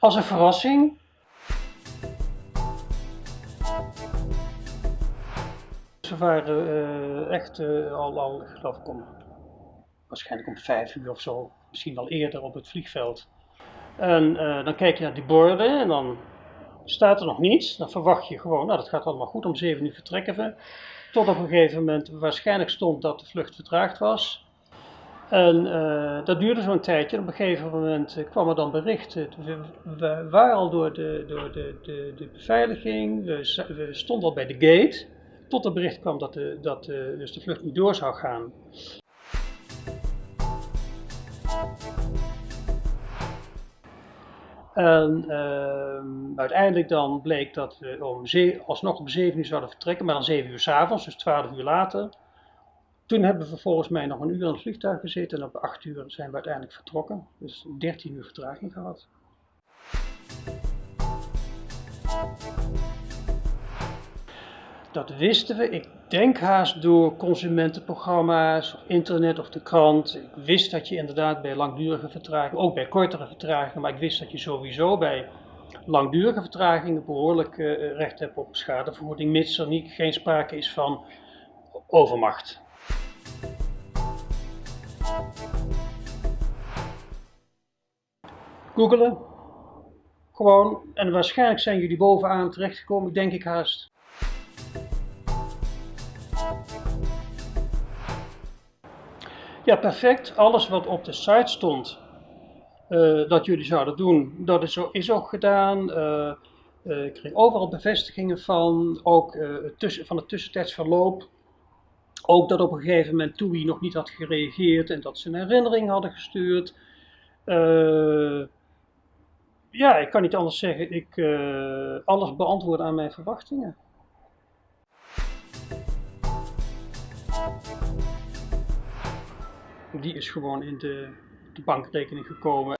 Als een verrassing. Ze waren eh, echt eh, al, al, geloof ik, om, waarschijnlijk om vijf uur of zo, misschien al eerder op het vliegveld. En eh, dan kijk je naar die borden en dan staat er nog niets. Dan verwacht je gewoon, nou dat gaat allemaal goed, om zeven uur vertrekken we. Tot op een gegeven moment waarschijnlijk stond dat de vlucht vertraagd was. En uh, dat duurde zo'n tijdje. Op een gegeven moment uh, kwam er dan bericht. We, we, waren al door de, door de, de, de beveiliging. We, we, stonden al bij de gate. Tot er bericht kwam dat, de, dat dus de vlucht niet door zou gaan. En uh, uiteindelijk dan bleek dat we om alsnog om 7 uur zouden vertrekken, maar dan 7 uur s avonds, dus 12 uur later. Toen hebben we volgens mij nog een uur aan het vliegtuig gezeten en op 8 uur zijn we uiteindelijk vertrokken. Dus 13 uur vertraging gehad. Dat wisten we, ik denk haast door consumentenprogramma's, of internet of de krant. Ik wist dat je inderdaad bij langdurige vertragingen, ook bij kortere vertragingen, maar ik wist dat je sowieso bij langdurige vertragingen behoorlijk uh, recht hebt op schadevergoeding, mits er niet, geen sprake is van overmacht. Googelen. Gewoon. En waarschijnlijk zijn jullie bovenaan terechtgekomen, denk ik haast. Ja, perfect. Alles wat op de site stond uh, dat jullie zouden doen, dat is, is ook gedaan. Uh, uh, ik kreeg overal bevestigingen van, ook tussen, van het tussentijds verloop. Ook dat op een gegeven moment TUI nog niet had gereageerd en dat ze een herinnering hadden gestuurd. ja, ik kan niet anders zeggen. Ik alles beantwoord aan mijn verwachtingen. Die is gewoon in de, de bankrekening gekomen.